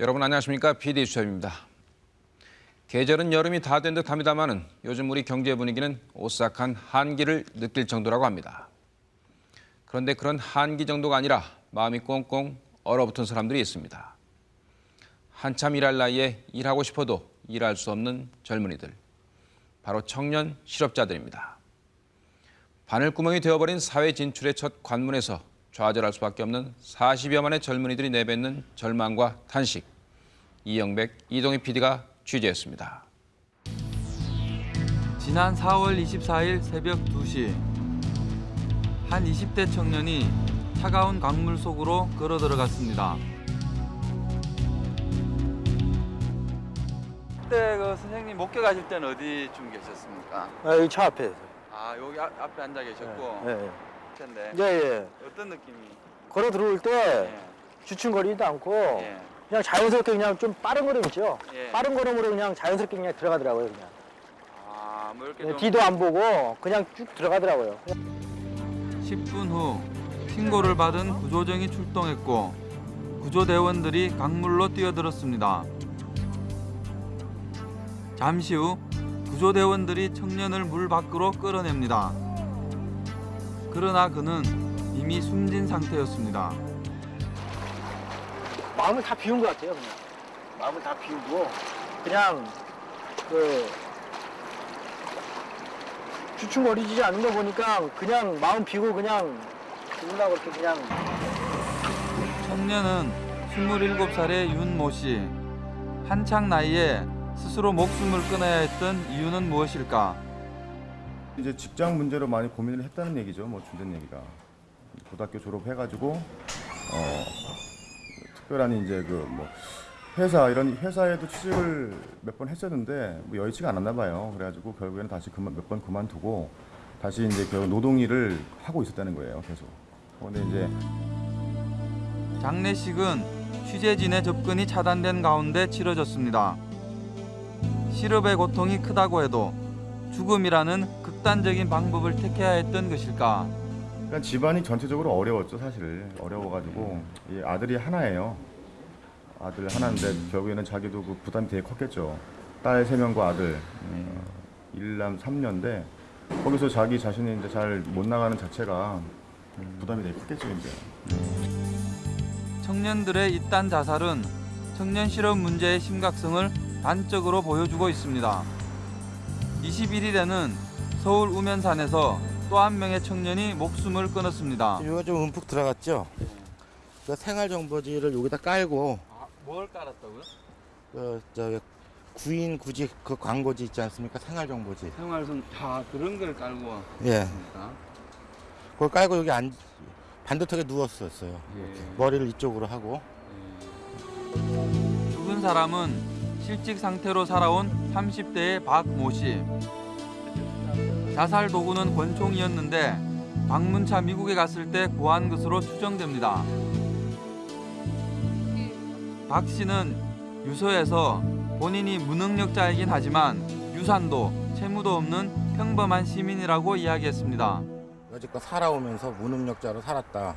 여러분 안녕하십니까? PD 수첩입니다. 계절은 여름이 다 된 듯합니다만은 요즘 우리 경제 분위기는 오싹한 한기를 느낄 정도라고 합니다. 그런데 그런 한기 정도가 아니라 마음이 꽁꽁 얼어붙은 사람들이 있습니다. 한참 일할 나이에 일하고 싶어도 일할 수 없는 젊은이들. 바로 청년 실업자들입니다. 바늘구멍이 되어버린 사회 진출의 첫 관문에서 좌절할 수밖에 없는 40여만의 젊은이들이 내뱉는 절망과 탄식. 이영백, 이동희 PD가 취재했습니다. 지난 4월 24일 새벽 2시 한 20대 청년이 차가운 강물 속으로 걸어 들어갔습니다. 그때 그 선생님 목격하실 때는 어디쯤 계셨습니까? 아, 여기 차 앞에. 아 여기 앞, 앞에 앉아 계셨고 예, 예. 텐데 예, 예. 어떤 느낌이? 걸어 들어올 때 예, 주춤거리지도 않고 예, 그냥 자연스럽게 그냥 좀 빠른 걸음 있죠. 예. 빠른 걸음으로 그냥 자연스럽게 그냥 들어가더라고요. 그냥. 아 뭐 이렇게 예, 좀 뒤도 안 보고 그냥 쭉 들어가더라고요. 10분 후 신고를 받은 구조정이 출동했고 구조대원들이 강물로 뛰어들었습니다. 잠시 후 구조대원들이 청년을 물 밖으로 끌어냅니다. 그러나 그는 이미 숨진 상태였습니다. 마음을 다 비운 것 같아요. 그냥. 마음을 다 비우고 그냥 그 주춤거리지 않는 거 보니까 그냥 마음 비우고 그냥 죽으려고 이렇게 그냥 청년은 27살의 윤모 씨. 한창 나이에 스스로 목숨을 끊어야 했던 이유는 무엇일까? 이제 직장 문제로 많이 고민을 했다는 얘기죠. 뭐 준된 얘기가 고등학교 졸업해가지고 어 특별한 이제 그 뭐 회사 이런 회사에도 취직을 몇 번 했었는데 뭐 여의치가 않았나 봐요. 그래가지고 결국에는 다시 그만 몇 번 그만두고 다시 이제 결국 노동 일을 하고 있었다는 거예요. 계속. 그런데 이제 장례식은 취재진의 접근이 차단된 가운데 치러졌습니다. 실업의 고통이 크다고 해도 죽음이라는 극단적인 방법을 택해야 했던 것일까? 그러니까 집안이 전체적으로 어려웠죠, 사실. 어려워가지고 이 아들이 하나예요. 아들 하나인데 결국에는 자기도 그 부담이 되게 컸겠죠. 딸세 명과 아들 어, 일남 삼녀인데 거기서 자기 자신이 이제 잘 못 나가는 자체가 부담이 되게 컸겠죠, 이제. 청년들의 이딴 자살은 청년 실업 문제의 심각성을 단적으로 보여주고 있습니다. 21일에는 서울 우면산에서 또 한 명의 청년이 목숨을 끊었습니다. 이거 좀 움푹 들어갔죠? 그 생활정보지를 여기다 깔고 뭘 깔았다고요? 그 저기 구인 구직 그 광고지 있지 않습니까? 생활정보지. 생활선 다 그런 걸 깔고 예. 있습니까? 그걸 깔고 여기 앉 반듯하게 누웠었어요. 예. 머리를 이쪽으로 하고. 죽은 사람은 실직 상태로 살아온 30대의 박 모 씨. 자살 도구는 권총이었는데 방문차 미국에 갔을 때 구한 것으로 추정됩니다. 박 씨는 유서에서 본인이 무능력자이긴 하지만 유산도 채무도 없는 평범한 시민이라고 이야기했습니다. 여지껏 살아오면서 무능력자로 살았다.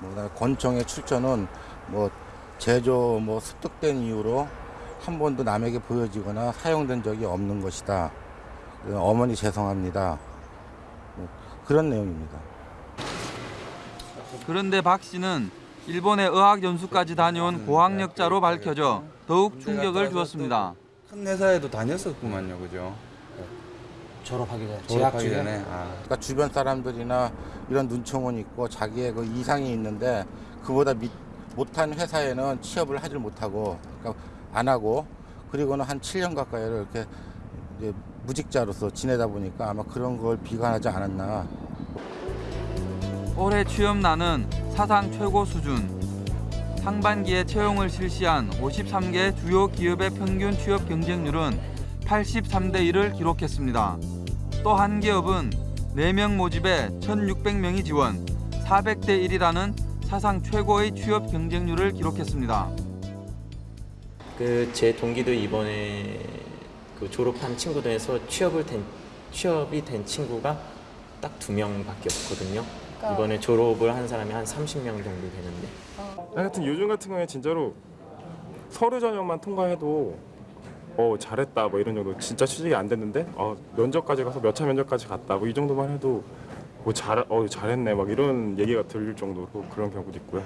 뭐 권총의 출처는 뭐 제조 뭐 습득된 이유로 한 번도 남에게 보여지거나 사용된 적이 없는 것이다. 그 어머니 죄송합니다. 뭐 그런 내용입니다. 그런데 박 씨는 일본의 의학 연수까지 다녀온 고학력자로 밝혀져 더욱 충격을 주었습니다. 큰 회사에도 다녔었구만요, 그죠? 졸업하기 전에 재학 졸업하기 전에. 아, 그러니까 주변 사람들이나 이런 눈총은 있고 자기의 그 이상이 있는데 그보다 밑, 못한 회사에는 취업을 하질 못하고 그러니까 안 하고 그리고는 한 7년 가까이를 이렇게 무직자로서 지내다 보니까 아마 그런 걸 비관하지 않았나 올해 취업난은 사상 최고 수준. 상반기에 채용을 실시한 53개 주요 기업의 평균 취업 경쟁률은 83대 1을 기록했습니다. 또 한 기업은 4명 모집에 1,600명이 지원, 400대 1이라는 사상 최고의 취업 경쟁률을 기록했습니다. 그 제 동기도 이번에 그 졸업한 친구들 중에서 취업을 된 취업이 된 친구가 딱 두 명밖에 없거든요. 이번에 졸업을 한 사람이 한 30명 정도 되는데 하여튼 요즘 같은 경우에 진짜로 서류 전형만 통과해도 어 잘했다 뭐 이런 정도 진짜 취직이 안 됐는데 어 면접까지 가서 몇 차 면접까지 갔다 뭐 이 정도만 해도 뭐 잘 어 잘했네 막 이런 얘기가 들릴 정도로 그런 경우도 있고요.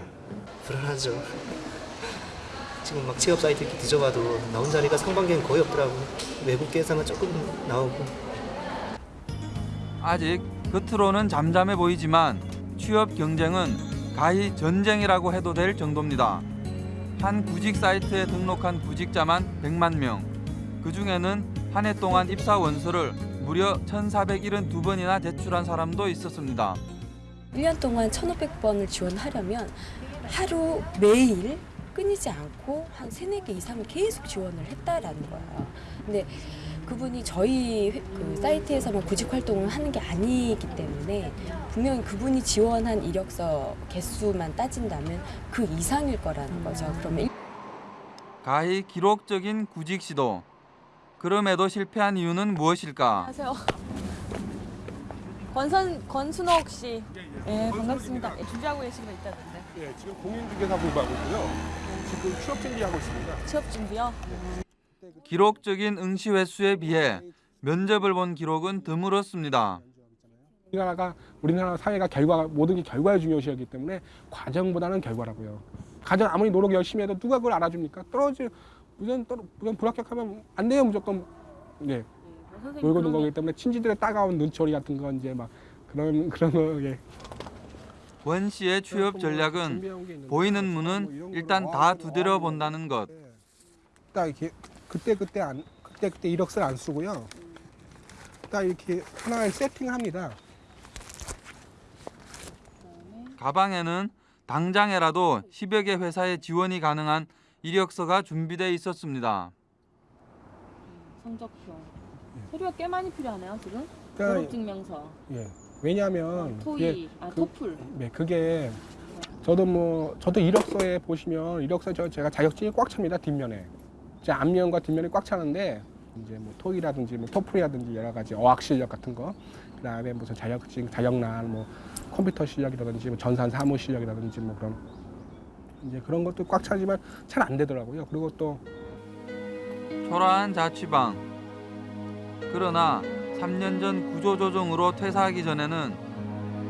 불안하죠. 지금 막 취업 사이트 이렇게 뒤져봐도 나온 자리가 상반기엔 거의 없더라고. 외국계에서만 조금 나오고. 아직 겉으로는 잠잠해 보이지만 취업 경쟁은 가히 전쟁이라고 해도 될 정도입니다. 한 구직 사이트에 등록한 구직자만 100만 명. 그 중에는 한 해 동안 입사 원서를 무려 1,472번이나 제출한 사람도 있었습니다. 1년 동안 1,500번을 지원하려면 하루 매일 끊이지 않고 한 세네 개 이상을 계속 지원을 했다라는 거예요. 근데 그분이 저희 회- 그 사이트에서만 구직 활동을 하는 게 아니기 때문에 분명히 그분이 지원한 이력서 개수만 따진다면 그 이상일 거라는 거죠. 그러면 가히 기록적인 구직 시도. 그럼에도 실패한 이유는 무엇일까? 안녕하세요. 권선 권순옥 씨. 예, 반갑습니다. 예, 준비하고 계신 거 있다던데. 예, 지금 공인중개사 공부하고 있고요. 지금 취업 준비하고 있습니다. 취업 준비요? 기록적인 응시 횟수에 비해 면접을 본 기록은 드물었습니다. 우리나라가 우리나라 사회가 결과 모든 게 결과에 중요시하기 때문에 과정보다는 결과라고요. 과정 아무리 노력 열심히 해도 누가 그걸 알아줍니까? 떨어지 우선 떨어 우선 불합격하면 안 돼요 무조건 네 선생님 놀고 는 그러면 거기 때문에 친지들의 따가운 눈초리 같은 거 이제 막 그런 그런 거 예. 권 씨의 취업 전략은 보이는 뭐 문은 일단 거다뭐 두드려 뭐 본다는 것. 딱 이렇게 그때 그때 안 그때 그때 이력서를 안 쓰고요. 딱 이렇게 하나를 세팅합니다. 가방에는 당장에라도 10여 개 회사에 지원이 가능한 이력서가 준비돼 있었습니다. 성적표. 서류가 꽤 많이 필요하네요, 지금. 그러니까 졸업증명서, 예. 왜냐하면 토익, 아 그- 토플. 네, 그게 저도 뭐 저도 이력서에 보시면 이력서 저 제가 자격증이 꽉 찹니다 뒷면에 제 앞면과 뒷면이 꽉 차는데 이제 뭐 토이라든지 뭐 토플이라든지 여러 가지 어학 실력 같은 거 그다음에 무슨 자격증 자격난 뭐 컴퓨터 실력이라든지 뭐 전산 사무 실력이라든지 뭐 그런 이제 그런 것도 꽉 차지만 잘 안 되더라고요 그리고 또 초라한 자취방. 그러나 3년 전 구조조정으로 퇴사하기 전에는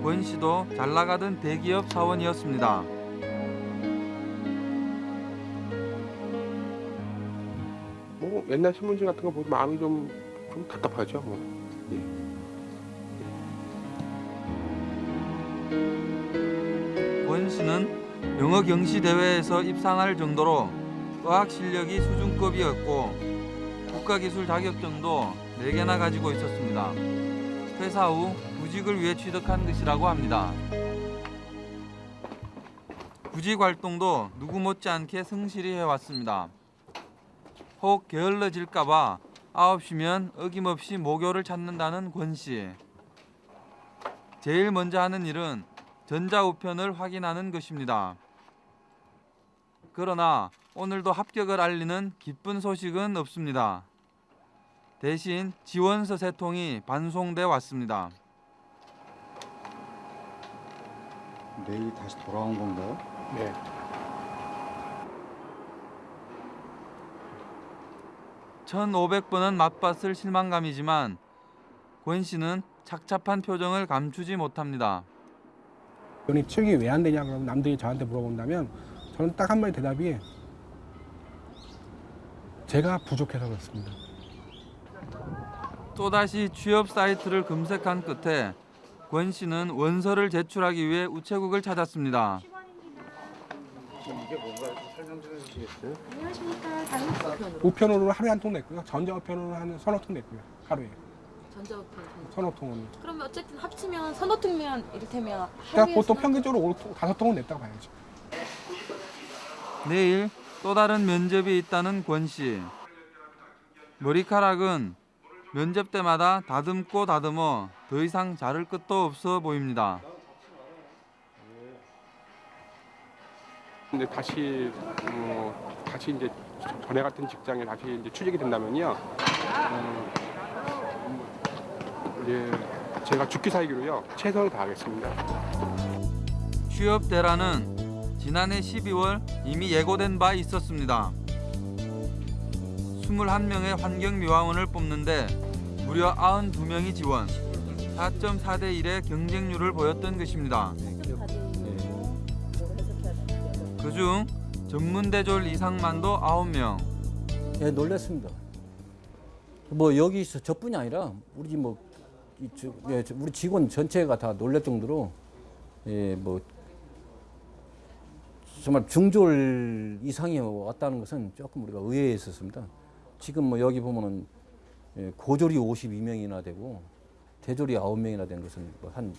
권 씨도 잘 나가던 대기업 사원이었습니다. 뭐 옛날 신문지 같은 거 보면 마음이 좀, 좀 답답하죠 뭐. 권 씨는 영어 경시 대회에서 입상할 정도로 어학 실력이 수준급이었고 국가기술 자격증도 4개나 가지고 있었습니다. 퇴사 후 구직을 위해 취득한 것이라고 합니다. 구직 활동도 누구 못지않게 성실히 해왔습니다. 혹 게을러질까봐 9시면 어김없이 모교를 찾는다는 권 씨. 제일 먼저 하는 일은 전자우편을 확인하는 것입니다. 그러나 오늘도 합격을 알리는 기쁜 소식은 없습니다. 대신 지원서 세 통이 반송돼 왔습니다. 메일이 다시 돌아온 건가요? 네. 천오백 번은 맛봤을 실망감이지만 권 씨는 착잡한 표정을 감추지 못합니다. 연이 취직이 왜 안 되냐 그러면 남들이 저한테 물어본다면 저는 딱 한마디 대답이 제가 부족해서 그렇습니다. 또다시 취업 사이트를 검색한 끝에 권 씨는 원서를 제출하기 위해 우체국을 찾았습니다. 우편으로 하루에 한 통 냈고요. 전자우편으로 한 서너 통 냈고요. 하루에 전자우편. 서너 통은. 그러면 어쨌든 합치면 서너 통면 이를테면 그러니까 보통 평균적으로 다섯 통은 냈다고 봐야죠. 내일 또 다른 면접이 있다는 권 씨. 머리카락은 면접 때마다 다듬고 다듬어 더 이상 자를 끝도 없어 보입니다. 근데 다시 뭐 다시 이제 전에 같은 직장에 다시 이제 취직이 된다면요. 어, 이제 제가 죽기 살기로요 최선을 다하겠습니다. 취업 대란은 지난해 12월 이미 예고된 바 있었습니다. 21명의 환경미화원을 뽑는데 무려 92명이 지원, 4.4대 1의 경쟁률을 보였던 것입니다. 그중 전문대졸 이상만도 9명, 예, 놀랐습니다. 뭐 여기서 저뿐이 아니라 우리 뭐 예, 저, 우리 직원 전체가 다 놀랄 정도로 예, 뭐 정말 중졸 이상이 왔다는 것은 조금 우리가 의외했었습니다. 지금 뭐 여기 보면은 예, 고졸이 52명이나 되고 대졸이 9명이나 된 것은 뭐한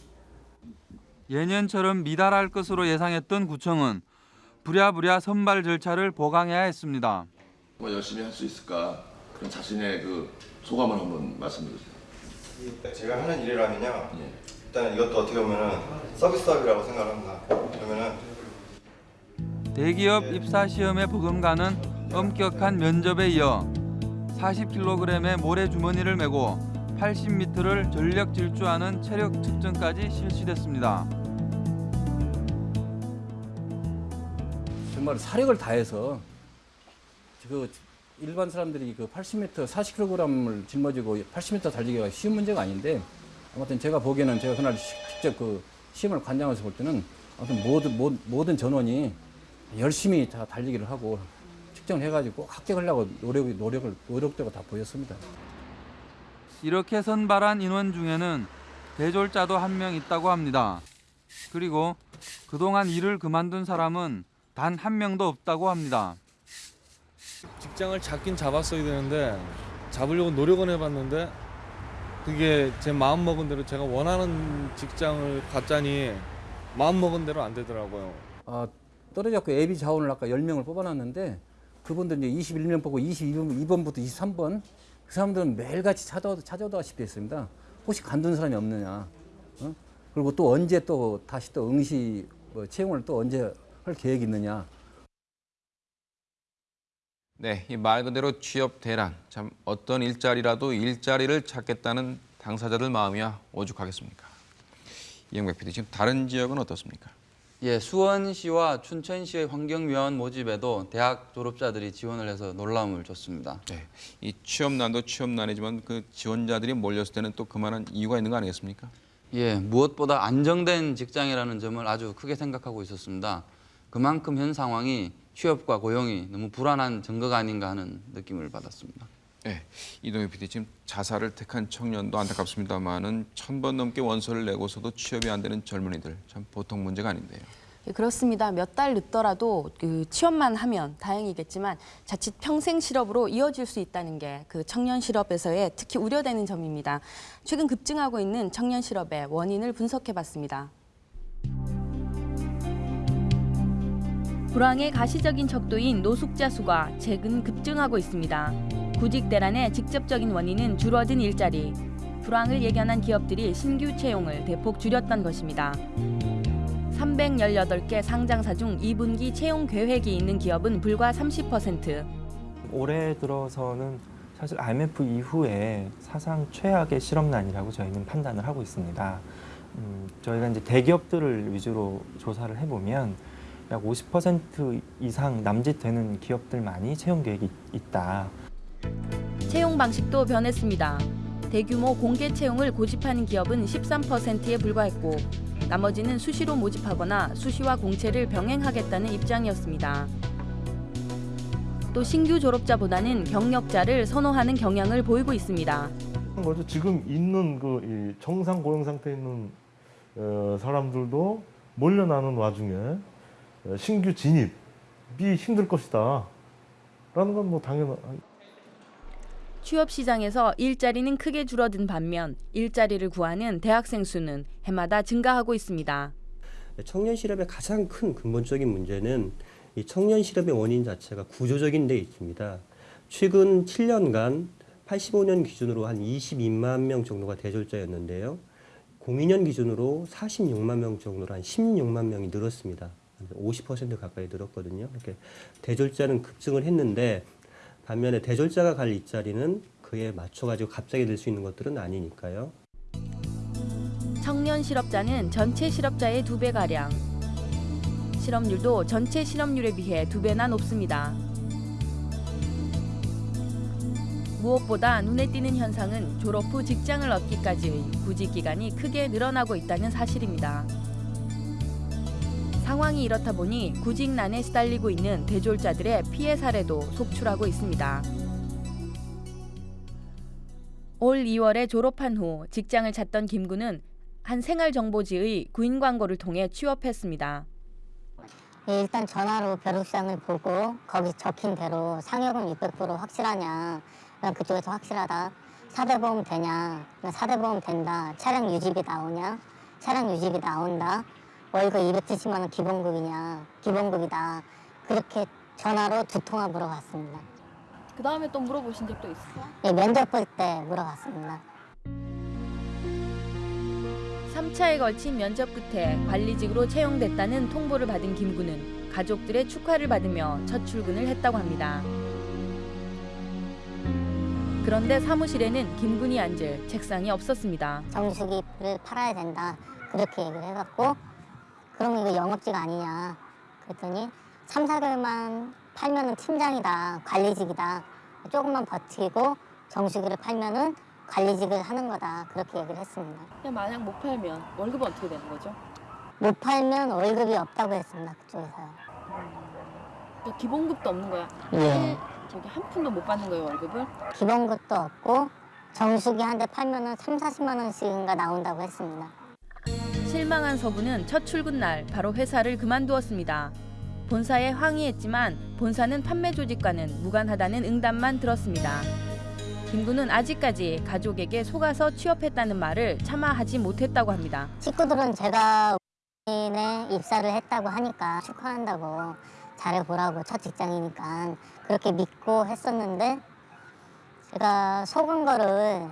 예년처럼 미달할 것으로 예상했던 구청은 부랴부랴 선발 절차를 보강해야 했습니다. 뭐 열심히 할 수 있을까 그런 자신의 그 소감을 한번 말씀해 주세요. 제가 하는 일이라면요. 일단 이것도 어떻게 보면은 서비스업이라고 생각을 합니다. 그러면은 대기업 입사 시험에 버금가는 엄격한 면접에 이어 40kg의 모래 주머니를 메고 80m를 전력 질주하는 체력 측정까지 실시됐습니다. 정말 사력을 다해서 그 일반 사람들이 그 80m, 40kg을 짊어지고 80m 달리기가 쉬운 문제가 아닌데 아무튼 제가 보기에는 제가 그날 시- 직접 그 시험을 관장해서 볼 때는 아무튼 모든 모- 모든 전원이 열심히 다 달리기를 하고 측정을 해가지고 꼭 합격하려고 노력이 노력을 노력도가 다 보였습니다. 이렇게 선발한 인원 중에는 대졸자도 한 명 있다고 합니다. 그리고 그동안 일을 그만둔 사람은 단 한 명도 없다고 합니다. 직장을 잡긴 잡았어야 되는데 잡으려고 노력은 해봤는데 그게 제 마음 먹은 대로 제가 원하는 직장을 갖자니 마음 먹은 대로 안 되더라고요. 아, 떨어졌고 예비 자원을 아까 10명을 뽑아놨는데 그분들 이제 21명 뽑고 22번, 2번부터 23번 그 사람들은 매일같이 찾아, 찾아오다시피 했습니다. 혹시 간둔 사람이 없느냐. 어? 그리고 또 언제 또 다시 또 응시 뭐 채용을 또 언제 할 계획이 있느냐. 네, 이 말 그대로 취업 대란. 참 어떤 일자리라도 일자리를 찾겠다는 당사자들 마음이야 오죽하겠습니까? 이영백 PD 지금 다른 지역은 어떻습니까? 예, 수원시와 춘천시의 환경위원 모집에도 대학 졸업자들이 지원을 해서 놀라움을 줬습니다. 네, 이 취업난도 취업난이지만 그 지원자들이 몰렸을 때는 또 그만한 이유가 있는 거 아니겠습니까? 예, 무엇보다 안정된 직장이라는 점을 아주 크게 생각하고 있었습니다. 그만큼 현 상황이 취업과 고용이 너무 불안한 증거가 아닌가 하는 느낌을 받았습니다. 네, 이동희 PD 지금 자살을 택한 청년도 안타깝습니다만은 천 번 넘게 원서를 내고서도 취업이 안 되는 젊은이들 참 보통 문제가 아닌데요. 예, 그렇습니다. 몇 달 늦더라도 그 취업만 하면 다행이겠지만 자칫 평생 실업으로 이어질 수 있다는 게 그 청년 실업에서의 특히 우려되는 점입니다. 최근 급증하고 있는 청년 실업의 원인을 분석해봤습니다. 불황의 가시적인 척도인 노숙자 수가 최근 급증하고 있습니다. 구직 대란의 직접적인 원인은 줄어든 일자리, 불황을 예견한 기업들이 신규 채용을 대폭 줄였던 것입니다. 318개 상장사 중 2분기 채용 계획이 있는 기업은 불과 30%. 올해 들어서는 사실 IMF 이후에 사상 최악의 실업난이라고 저희는 판단을 하고 있습니다. 음, 저희가 이제 대기업들을 위주로 조사를 해보면 약 50% 이상 남짓되는 기업들만이 채용 계획이 있다. 채용 방식도 변했습니다. 대규모 공개 채용을 고집하는 기업은 13%에 불과했고 나머지는 수시로 모집하거나 수시와 공채를 병행하겠다는 입장이었습니다. 또 신규 졸업자보다는 경력자를 선호하는 경향을 보이고 있습니다. 지금 있는 그 정상 고용 상태에 있는 어, 사람들도 몰려나는 와중에 어, 신규 진입이 힘들 것이다. 라는 건 뭐 당연한 취업 시장에서 일자리는 크게 줄어든 반면 일자리를 구하는 대학생 수는 해마다 증가하고 있습니다. 청년 실업의 가장 큰 근본적인 문제는 이 청년 실업의 원인 자체가 구조적인 데 있습니다. 최근 7년간 85년 기준으로 한 22만 명 정도가 대졸자였는데요. 02년 기준으로 46만 명 정도로 한 16만 명이 늘었습니다. 50% 가까이 늘었거든요. 이렇게 대졸자는 급증을 했는데 반면에 대졸자가 갈 일자리는 그에 맞춰가지고 갑자기 늘수 있는 것들은 아니니까요. 청년 실업자는 전체 실업자의 두 배 가량. 실업률도 전체 실업률에 비해 두 배나 높습니다. 무엇보다 눈에 띄는 현상은 졸업 후 직장을 얻기까지의 구직 기간이 크게 늘어나고 있다는 사실입니다. 상황이 이렇다 보니 구직난에 시달리고 있는 대졸자들의 피해 사례도 속출하고 있습니다. 올 2월에 졸업한 후 직장을 찾던 김군은 한 생활정보지의 구인 광고를 통해 취업했습니다. 예, 일단 전화로 벼룩시장을 보고 거기 적힌 대로 상여금 600% 확실하냐 그쪽에서 확실하다 사대보험 되냐 사대보험 된다 차량 유지비 나오냐 차량 유지비 나온다 월급 270만 원 기본급이냐 기본급이다 그렇게 전화로 두 통화 물어봤습니다 그 다음에 또 물어보신 적도 있어요? 예, 면접 볼 때 물어봤습니다 3차에 걸친 면접 끝에 관리직으로 채용됐다는 통보를 받은 김군은 가족들의 축하를 받으며 첫 출근을 했다고 합니다. 그런데 사무실에는 김군이 앉을 책상이 없었습니다. 정수기를 팔아야 된다 그렇게 얘기를 해갖고 그러면 이거 영업직 아니냐 그랬더니 3, 4개월만 팔면 은 팀장이다 관리직이다 조금만 버티고 정수기를 팔면 은 관리직을 하는 거다 그렇게 얘기를 했습니다 만약 못 팔면 월급은 어떻게 되는 거죠? 못 팔면 월급이 없다고 했습니다 그쪽에서요 그러니까 기본급도 없는 거야? 예. 저기 한 푼도 못 받는 거예요 월급을? 기본급도 없고 정수기 한 대 팔면 은 3, 40만 원씩인가 나온다고 했습니다 실망한 서부는 첫 출근 날 바로 회사를 그만두었습니다. 본사에 항의했지만 본사는 판매 조직과는 무관하다는 응답만 들었습니다. 김군은 아직까지 가족에게 속아서 취업했다는 말을 차마 하지 못했다고 합니다. 식구들은 제가 에 입사를 했다고 하니까 축하한다고 잘해보라고 첫 직장이니까 그렇게 믿고 했었는데 제가 속은 거를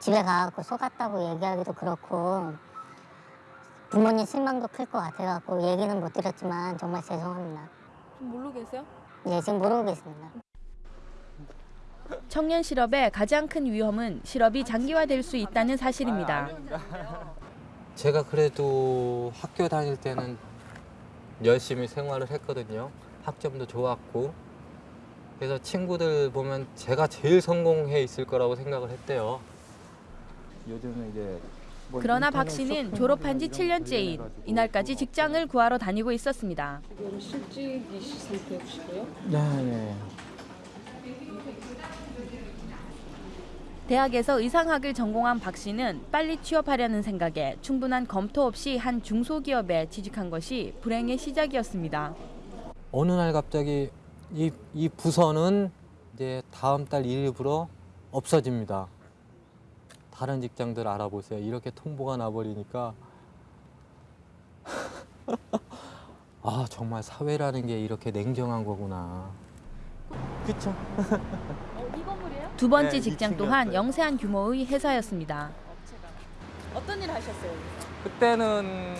집에 가갖고 속았다고 얘기하기도 그렇고 부모님 실망도 클 것 같아갖고 얘기는 못 드렸지만 정말 죄송합니다. 좀 모르고 계세요? 예, 지금 모르고 계십니다. 청년 실업의 가장 큰 위험은 실업이 장기화될 수 있다는 사실입니다. 제가 그래도 학교 다닐 때는 열심히 생활을 했거든요. 학점도 좋았고. 그래서 친구들 보면 제가 제일 성공해 있을 거라고 생각을 했대요. 요즘은 이제 뭐 그러나 인터넷 박 씨는 졸업한 지 이런 7년째인 이날까지 직장을 구하러 다니고 있었습니다. 지금 실직이 상태시고요. 네, 네. 대학에서 의상학을 전공한 박 씨는 빨리 취업하려는 생각에 충분한 검토 없이 한 중소기업에 취직한 것이 불행의 시작이었습니다. 어느 날 갑자기 이, 이 부서는 이제 다음 달 1일부로 없어집니다. 다른 직장들 알아보세요. 이렇게 통보가 나버리니까 아 정말 사회라는 게 이렇게 냉정한 거구나. 그쵸? 이 건물이에요? 두 번째 네, 직장 이 또한. 영세한 규모의 회사였습니다. 어떤 일 하셨어요? 그때는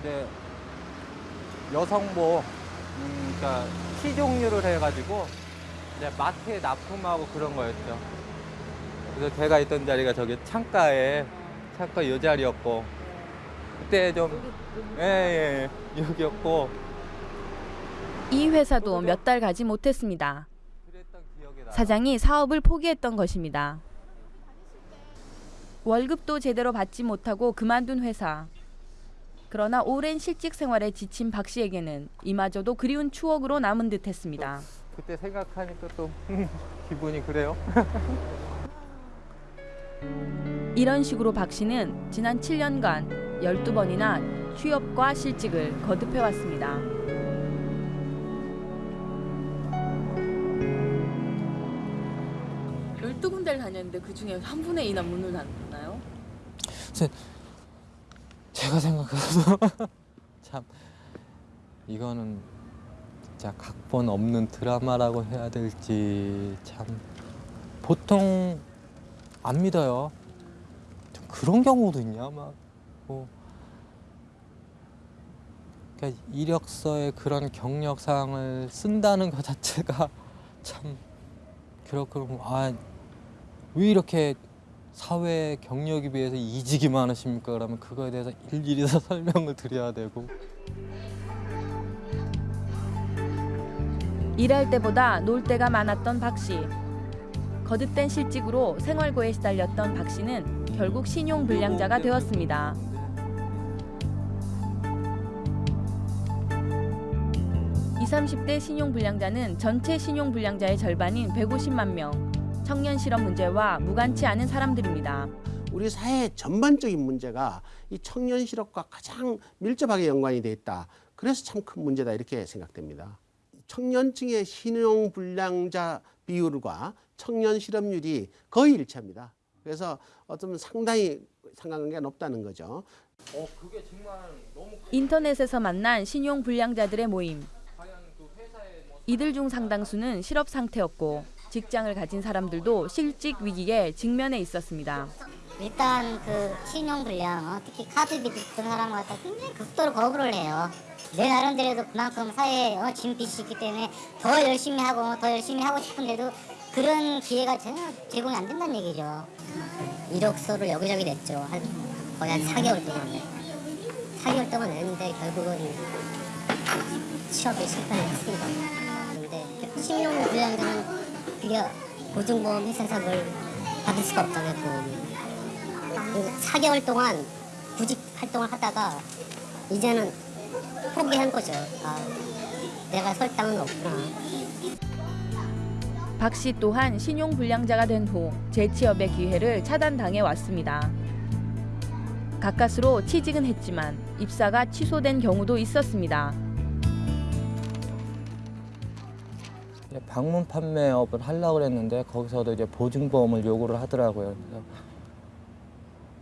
이제 여성복, 음, 그러니까 티 종류를 해가지고 이제 마트에 납품하고 그런 거였죠. 그래서 제가 있던 자리가 저기 창가에 창가 요 자리였고 그때 좀 예예 여기였고 이 회사도 몇 달 가지 못했습니다. 사장이 사업을 포기했던 것입니다. 월급도 제대로 받지 못하고 그만둔 회사. 그러나 오랜 실직 생활에 지친 박 씨에게는 이마저도 그리운 추억으로 남은 듯했습니다. 그때 생각하니까 또 기분이 그래요. 이런 식으로 박 씨는 지난 7년간 12번이나 취업과 실직을 거듭해 왔습니다. 열두 군데를 다녔는데 그 중에 한 분의 이나 문을 닫나요? 제- 제가 생각해도 참 이거는 진짜 각본 없는 드라마라고 해야 될지 참 보통 안 믿어요. 좀 그런 경우도 있냐 막 뭐. 그러니까 이력서에 그런 경력 사항을 쓴다는 것 자체가 참 그렇고 아왜 이렇게 사회 경력에 비해서 이직이 많으십니까? 그러면 그거에 대해서 일일이 다 설명을 드려야 되고 일할 때보다 놀 때가 많았던 박 씨. 거듭된 실직으로 생활고에 시달렸던 박 씨는 결국 신용불량자가 되었습니다. 20, 30대 신용불량자는 전체 신용불량자의 절반인 150만 명. 청년 실업 문제와 무관치 않은 사람들입니다. 우리 사회 전반적인 문제가 이 청년 실업과 가장 밀접하게 연관이 돼 있다. 그래서 참 큰 문제다 이렇게 생각됩니다. 청년층의 신용 불량자 비율과 청년 실업률이 거의 일치합니다. 그래서 어쩌면 상당히 상관관계가 높다는 거죠. 인터넷에서 만난 신용 불량자들의 모임. 이들 중 상당수는 실업 상태였고 직장을 가진 사람들도 실직 위기에 직면해 있었습니다. 일단 그 신용불량, 어, 특히 카드비 듣던 사람 갖다 굉장히 극도로 거부를 해요. 내 나름대로도 그만큼 사회에 어, 진 빚이 있기 때문에 더 열심히 하고 더 열심히 하고 싶은데도 그런 기회가 전혀 제공이 안 된다는 얘기죠. 이력서를 여기저기 냈죠. 한 거의 한 4개월 동안. 4개월 동안 냈는데 결국은 취업에 실패를 했습니다. 근데 신용 불량자는 그게 보증보험 뭘 받을 수가 없잖아요. 보험이. 4개월 동안 구직 활동을 하다가 이제는 포기한 거죠. 아, 내가 설 땅은 없구나. 박 씨 또한 신용불량자가 된 후 재취업의 기회를 차단당해 왔습니다. 가까스로 취직은 했지만 입사가 취소된 경우도 있었습니다. 방문 판매업을 하려고 그랬는데 거기서도 이제 보증보험을 요구를 하더라고요. 그래서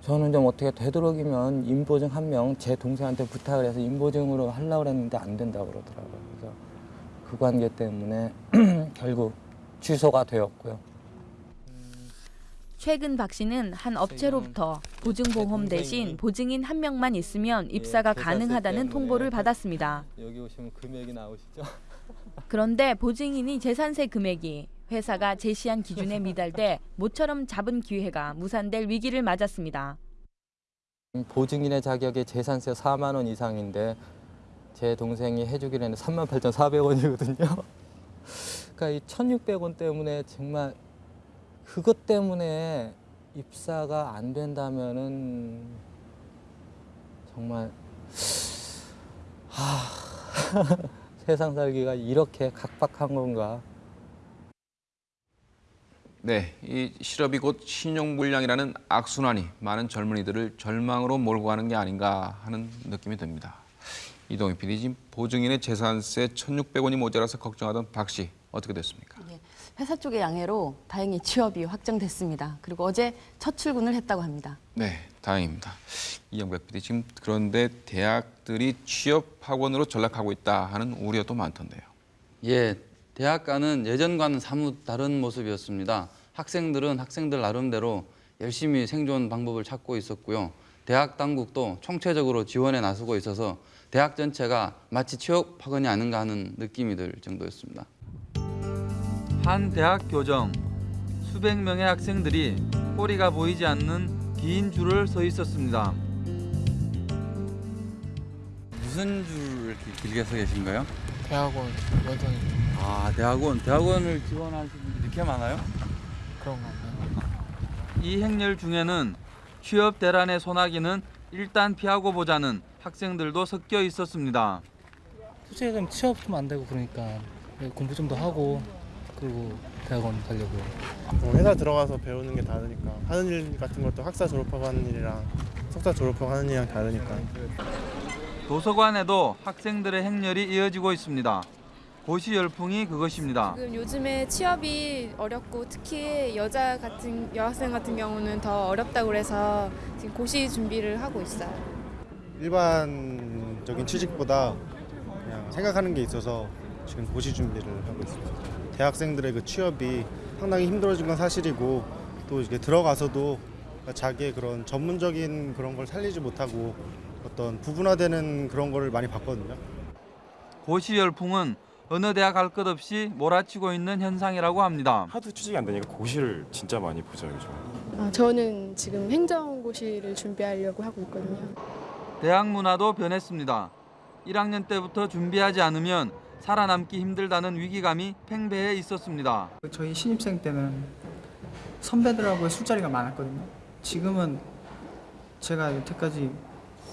저는 좀 어떻게 되도록이면 인보증 한 명 제 동생한테 부탁을 해서 인보증으로 하려고 그랬는데 안 된다고 그러더라고요. 그래서 그 관계 때문에 결국 취소가 되었고요. 최근 박 씨는 한 업체로부터 보증보험 대신 보증인 한 명만 있으면 입사가 가능하다는 통보를 받았습니다. 여기 오시면 금액이 나오시죠? 그런데 보증인이 재산세 금액이 회사가 제시한 기준에 미달돼 모처럼 잡은 기회가 무산될 위기를 맞았습니다. 보증인의 자격이 재산세 4만 원 이상인데 제 동생이 해주기로 했는데 3만 8,400원이거든요. 그러니까 이 1,600원 때문에 정말 그것 때문에 입사가 안 된다면은 정말 하... 세상 살기가 이렇게 각박한 건가? 네, 이 실업이 곧 신용불량이라는 악순환이 많은 젊은이들을 절망으로 몰고 가는 게 아닌가 하는 느낌이 듭니다. 이동희 PD, 지금 보증인의 재산세 1,600원이 모자라서 걱정하던 박 씨, 어떻게 됐습니까? 회사 쪽의 양해로 다행히 취업이 확정됐습니다. 그리고 어제 첫 출근을 했다고 합니다. 네, 다행입니다. 이영백 PD, 지금 그런데 대학들이 취업 학원으로 전락하고 있다 하는 우려도 많던데요. 예, 대학가는 예전과는 사뭇 다른 모습이었습니다. 학생들은 학생들 나름대로 열심히 생존 방법을 찾고 있었고요. 대학 당국도 총체적으로 지원에 나서고 있어서 대학 전체가 마치 취업 학원이 아닌가 하는 느낌이 들 정도였습니다. 한 대학 교정 수백 명의 학생들이 꼬리가 보이지 않는 긴 줄을 서 있었습니다. 무슨 줄 이렇게 길게 서 계신가요? 대학원 여든 아, 대학원. 대학원을 지원하시는 분들이 이렇게 많아요? 그런가 봐요. 이 행렬 중에는 취업 대란의 소나기는 일단 피하고 보자는 학생들도 섞여 있었습니다. 솔직히 좀 취업 좀 안 되고 그러니까 공부 좀 더 하고 그리고 대학원 가려고요. 어, 회사 들어가서 배우는 게 다르니까 하는 일 같은 것도 학사 졸업하고 하는 일이랑 석사 졸업하고 하는 일이랑 다르니까 도서관에도 학생들의 행렬이 이어지고 있습니다. 고시 열풍이 그것입니다. 지금 요즘에 취업이 어렵고 특히 여자 같은 여학생 같은 경우는 더 어렵다고 그래서 지금 고시 준비를 하고 있어요. 일반적인 취직보다 그냥 생각하는 게 있어서 지금 고시 준비를 하고 있습니다. 대학생들의 그 취업이 상당히 힘들어진 건 사실이고 또 이게 들어가서도 자기의 그런 전문적인 그런 걸 살리지 못하고 어떤 부분화되는 그런 거를 많이 봤거든요. 고시 열풍은 어느 대학 갈 것 없이 몰아치고 있는 현상이라고 합니다. 하도 취직이 안 되니까 고시를 진짜 많이 보죠 요즘. 아, 저는 지금 행정고시를 준비하려고 하고 있거든요. 대학 문화도 변했습니다. 1학년 때부터 준비하지 않으면 살아남기 힘들다는 위기감이 팽배해 있었습니다. 저희 신입생 때는 선배들하고의 술자리가 많았거든요. 지금은 제가 여태까지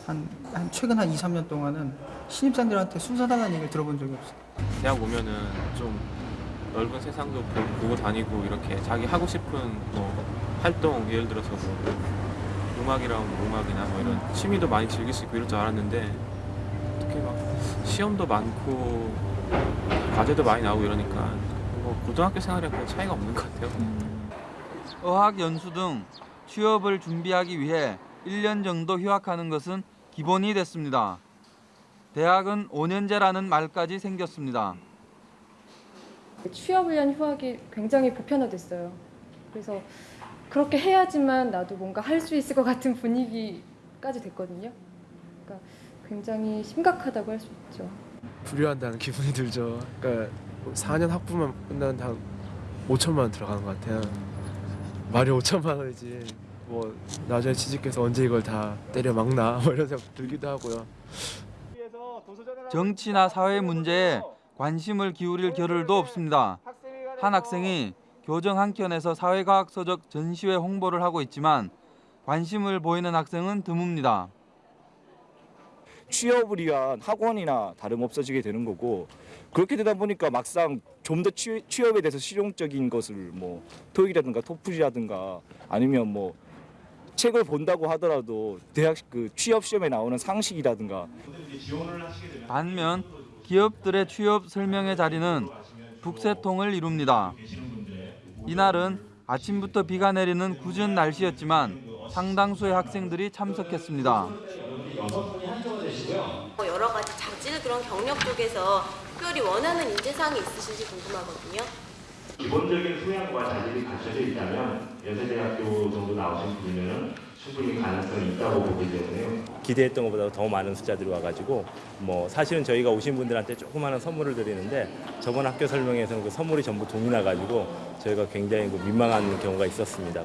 한, 한 최근 한 2, 3년 동안은 신입생들한테 술 사달라는 얘기를 들어본 적이 없어요. 대학 오면은 좀 넓은 세상도 보- 보고 다니고 이렇게 자기 하고 싶은 뭐 활동 예를 들어서 뭐 음악이랑 뭐 음악이나 뭐 이런 취미도 많이 즐길 수 있고 이럴 줄 알았는데 어떻게 막 시험도 많고 과제도 많이 나오고 이러니까 뭐 고등학교 생활이랑 별 차이가 없는 것 같아요. 어학 연수 등 취업을 준비하기 위해 1년 정도 휴학하는 것은 기본이 됐습니다. 대학은 5년제라는 말까지 생겼습니다. 취업을 위한 휴학이 굉장히 보편화됐어요. 그래서 그렇게 해야지만 나도 뭔가 할 수 있을 것 같은 분위기까지 됐거든요. 그러니까 굉장히 심각하다고 할 수 있죠. 불효한다는 기분이 들죠. 그러니까 4년 학부만 끝나는데 한 5천만 원 들어가는 것 같아요. 말이 5천만 원이지. 뭐 나중에 취직해서 언제 이걸 다 때려 막나 뭐 이런 생각 들기도 하고요. 정치나 사회 문제에 관심을 기울일 겨를도 없습니다. 한 학생이 교정 한 켠에서 사회과학 서적 전시회 홍보를 하고 있지만 관심을 보이는 학생은 드뭅니다. 취업을 위한 학원이나 다름 없어지게 되는 거고 그렇게 되다 보니까 막상 좀 더 취업에 대해서 실용적인 것을 뭐 토익이라든가 토플이라든가 아니면 뭐 책을 본다고 하더라도 대학 그 취업 시험에 나오는 상식이라든가 반면 기업들의 취업 설명회 자리는 북새통을 이룹니다. 이날은 아침부터 비가 내리는 궂은 날씨였지만 상당수의 학생들이 참석했습니다. 뭐 여러 가지 자질 그런 경력 쪽에서 특별히 원하는 인재상이 있으신지 궁금하거든요. 기본적인 소양과 자질이 갖춰져 있다면 연세대학교 정도 나오신 분이면 충분히 가능성이 있다고 보기 때문에요. 기대했던 것보다 더 많은 숫자들이 와가지고 뭐 사실은 저희가 오신 분들한테 조그마한 선물을 드리는데 저번 학교 설명회에서는 그 선물이 전부 돈이 나가지고 저희가 굉장히 그 민망한 경우가 있었습니다.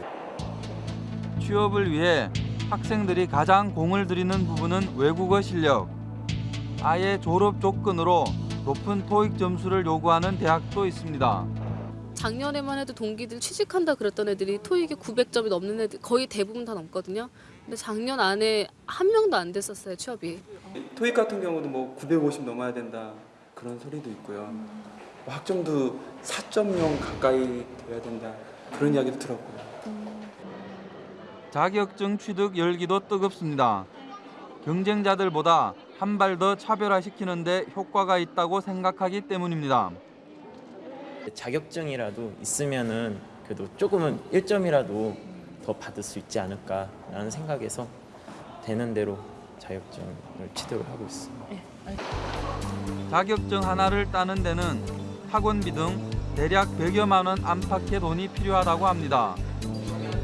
취업을 위해 학생들이 가장 공을 들이는 부분은 외국어 실력. 아예 졸업 조건으로 높은 토익 점수를 요구하는 대학도 있습니다. 작년에만 해도 동기들 취직한다 그랬던 애들이 토익이 900점이 넘는 애들 거의 대부분 다 넘거든요. 근데 작년 안에 한 명도 안 됐었어요 취업이. 토익 같은 경우도 뭐 950 넘어야 된다 그런 소리도 있고요. 뭐 학점도 4.0 가까이 돼야 된다 그런 이야기도 들었고요. 자격증 취득 열기도 뜨겁습니다. 경쟁자들보다 한 발 더 차별화시키는데 효과가 있다고 생각하기 때문입니다. 자격증이라도 있으면은 그래도 조금은 1점이라도 더 받을 수 있지 않을까라는 생각에서 되는 대로 자격증을 취득을 하고 있습니다. 자격증 하나를 따는 데는 학원비 등 대략 100여만 원 안팎의 돈이 필요하다고 합니다.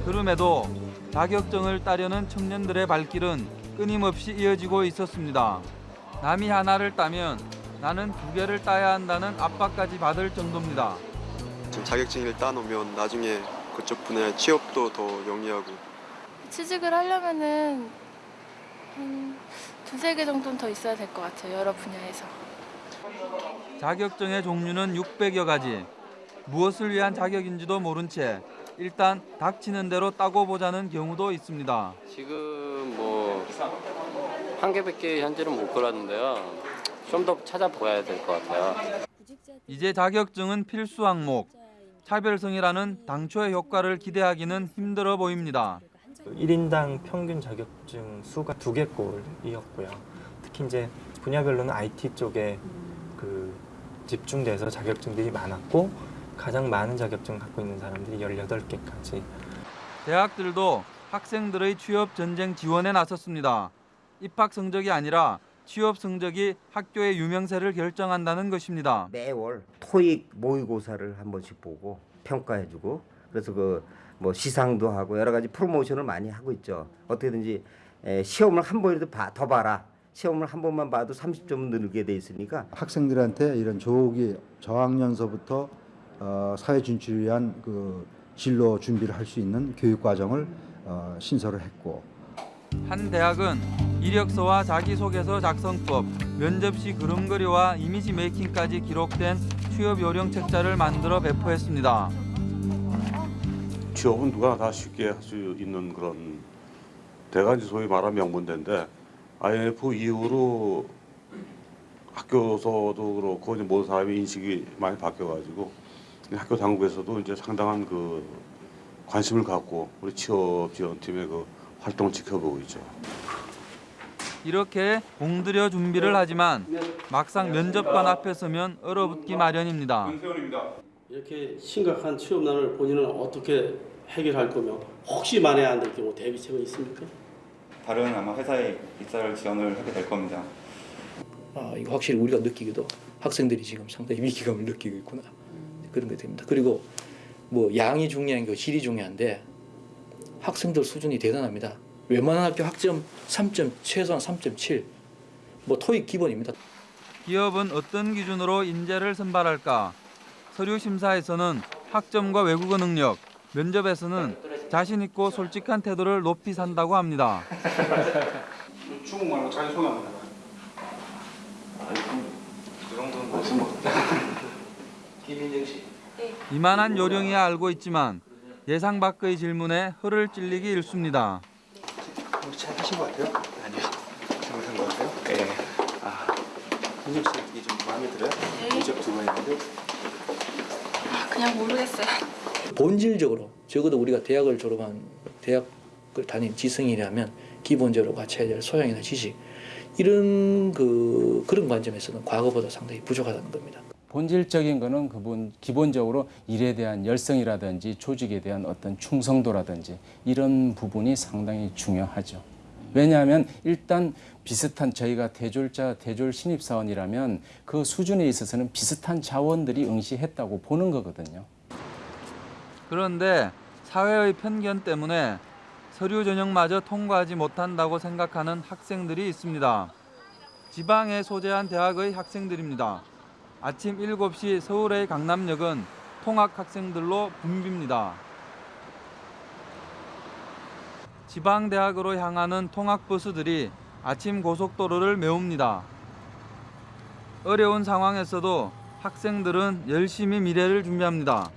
그럼에도 자격증을 따려는 청년들의 발길은 끊임없이 이어지고 있었습니다. 남이 하나를 따면 나는 두 개를 따야 한다는 압박까지 받을 정도입니다. 지금 자격증을 따놓으면 나중에 그쪽 분야 취업도 더 용이하고 취직을 하려면은 한 두세 개 정도는 더 있어야 될 것 같아요. 여러 분야에서. 자격증의 종류는 600여 가지. 무엇을 위한 자격인지도 모른 채 일단 닥치는 대로 따고 보자는 경우도 있습니다. 지금 뭐 한 개밖에 현재는 못 걸었는데요. 좀 더 찾아봐야 될 것 같아요. 이제 자격증은 필수 항목. 차별성이라는 당초의 효과를 기대하기는 힘들어 보입니다. 1인당 평균 자격증 수가 두 개꼴이었고요. 특히 이제 분야별로는 IT 쪽에 그 집중돼서 자격증들이 많았고 가장 많은 자격증 갖고 있는 사람들이 18개까지. 대학들도 학생들의 취업 전쟁 지원에 나섰습니다. 입학 성적이 아니라 취업 성적이 학교의 유명세를 결정한다는 것입니다. 매월 토익 모의고사를 한 번씩 보고 평가해주고 그래서 그 뭐 시상도 하고 여러 가지 프로모션을 많이 하고 있죠. 어떻게든지 에, 시험을 한 번이라도 봐, 더 봐라. 시험을 한 번만 봐도 30점 늘게 돼 있으니까 학생들한테 이런 조기 저학년서부터 어, 사회 진출을 위한 그 진로 준비를 할 수 있는 교육 과정을 어, 신설을 했고 한 대학은 이력서와 자기소개서 작성법, 면접 시 그림그리와 이미지 메이킹까지 기록된 취업 요령 책자를 만들어 배포했습니다. 취업은 누가 다 쉽게 할 수 있는 그런 대가 이제 소위 말하는 명문대인데 IMF 이후로 학교에서도 그렇고 모든 사람의 인식이 많이 바뀌어가지고 학교 당국에서도 이제 상당한 그 관심을 갖고 우리 취업 지원팀의 그 활동을 지켜보고 있죠. 이렇게 공들여 준비를 하지만 막상 면접관 앞에 서면 얼어붙기 마련입니다. 이렇게 심각한 취업난을 본인은 어떻게 해결할 거며 혹시 만에 안 될 경우 대비책은 있습니까? 다른 아마 회사에 입사를 지원을 하게 될 겁니다. 아, 이거 확실히 우리가 느끼기도 학생들이 지금 상당히 위기감을 느끼고 있구나 그런 게 됩니다. 그리고 뭐 양이 중요한 게 질이 중요한데 학생들 수준이 대단합니다. 웬만한 학교 학점 3점 최소한 3.7, 뭐 토익 기본입니다. 기업은 어떤 기준으로 인재를 선발할까? 서류 심사에서는 학점과 외국어 능력, 면접에서는 자신 있고 솔직한 태도를 높이 산다고 합니다. 중국 말고 자기 소개 한번 해봐요. 그 정도는 무슨 뭐 김민정 씨. 이만한 요령이야 알고 있지만 예상 밖의 질문에 혀를 찔리기 일쑤입니다. 우리 잘 하신 것 같아요? 아니요. 잘못한 것 같아요? 네. 아, 민정 씨 이게 좀 마음에 들어요? 면접 두번 했는데. 그냥 모르겠어요. 본질적으로 적어도 우리가 대학을 졸업한 대학을 다닌 지성이라면 기본적으로 갖춰야 될 소양이나 지식 이런 그 그런 관점에서는 과거보다 상당히 부족하다는 겁니다. 본질적인 거는 그분 기본적으로 일에 대한 열성이라든지 조직에 대한 어떤 충성도라든지 이런 부분이 상당히 중요하죠. 왜냐하면 일단 비슷한 저희가 대졸자 대졸 신입 사원이라면 그 수준에 있어서는 비슷한 자원들이 응시했다고 보는 거거든요. 그런데 사회의 편견 때문에 서류 전형마저 통과하지 못한다고 생각하는 학생들이 있습니다. 지방에 소재한 대학의 학생들입니다. 아침 7시 서울의 강남역은 통학 학생들로 붐빕니다. 지방 대학으로 향하는 통학 버스들이 아침 고속도로를 메웁니다. 어려운 상황에서도 학생들은 열심히 미래를 준비합니다.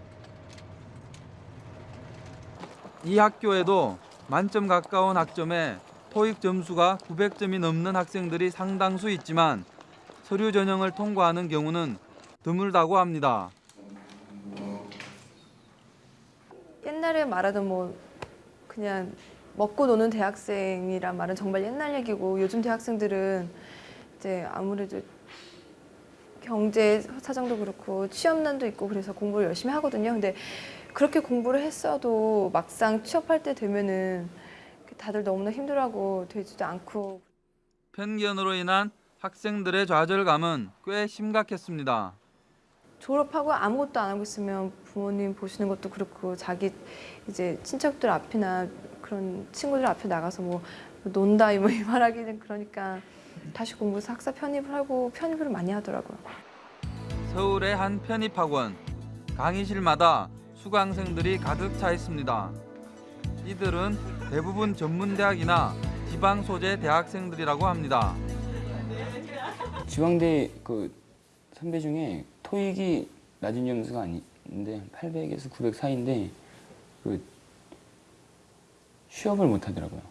이 학교에도 만점 가까운 학점에 토익 점수가 900점이 넘는 학생들이 상당수 있지만 서류 전형을 통과하는 경우는 드물다고 합니다. 옛날에 말하던 뭐 그냥 먹고 노는 대학생이란 말은 정말 옛날 얘기고 요즘 대학생들은 이제 아무래도 경제 사정도 그렇고 취업난도 있고 그래서 공부를 열심히 하거든요. 근데 그렇게 공부를 했어도 막상 취업할 때 되면은 다들 너무나 힘들어하고 되지도 않고 편견으로 인한 학생들의 좌절감은 꽤 심각했습니다. 졸업하고 아무것도 안 하고 있으면 부모님 보시는 것도 그렇고 자기 이제 친척들 앞이나 그런 친구들 앞에 나가서 뭐 논다 뭐이 말하기는 그러니까 다시 공부해서 학사 편입을 하고 편입을 많이 하더라고요. 서울의 한 편입학원 강의실마다 수강생들이 가득 차 있습니다. 이들은 대부분 전문대학이나 지방 소재 대학생들이라고 합니다. 지방대 그 선배 중에 토익이 낮은 점수가 아닌데 800에서 900 사이인데 그 취업을 못 하더라고요.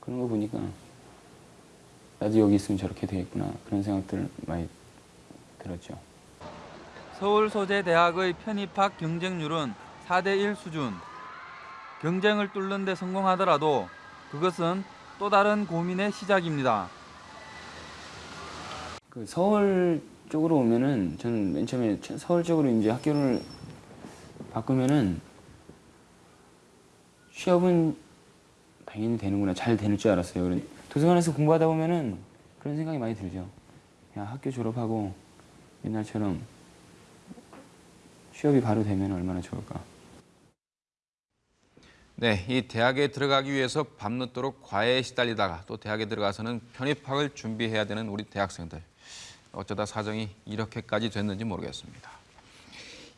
그런 거 보니까 나도 여기 있으면 저렇게 되겠구나 그런 생각들 많이 들었죠. 서울 소재 대학의 편입학 경쟁률은 4대 1 수준. 경쟁을 뚫는 데 성공하더라도 그것은 또 다른 고민의 시작입니다. 그 서울 쪽으로 오면은 저는 맨 처음에 서울 쪽으로 이제 학교를 바꾸면은 취업은 당연히 되는구나 잘 되는 줄 알았어요. 도서관에서 공부하다 보면은 그런 생각이 많이 들죠. 야 학교 졸업하고 옛날처럼 취업이 바로 되면 얼마나 좋을까. 네, 이 대학에 들어가기 위해서 밤늦도록 과외에 시달리다가 또 대학에 들어가서는 편입학을 준비해야 되는 우리 대학생들. 어쩌다 사정이 이렇게까지 됐는지 모르겠습니다.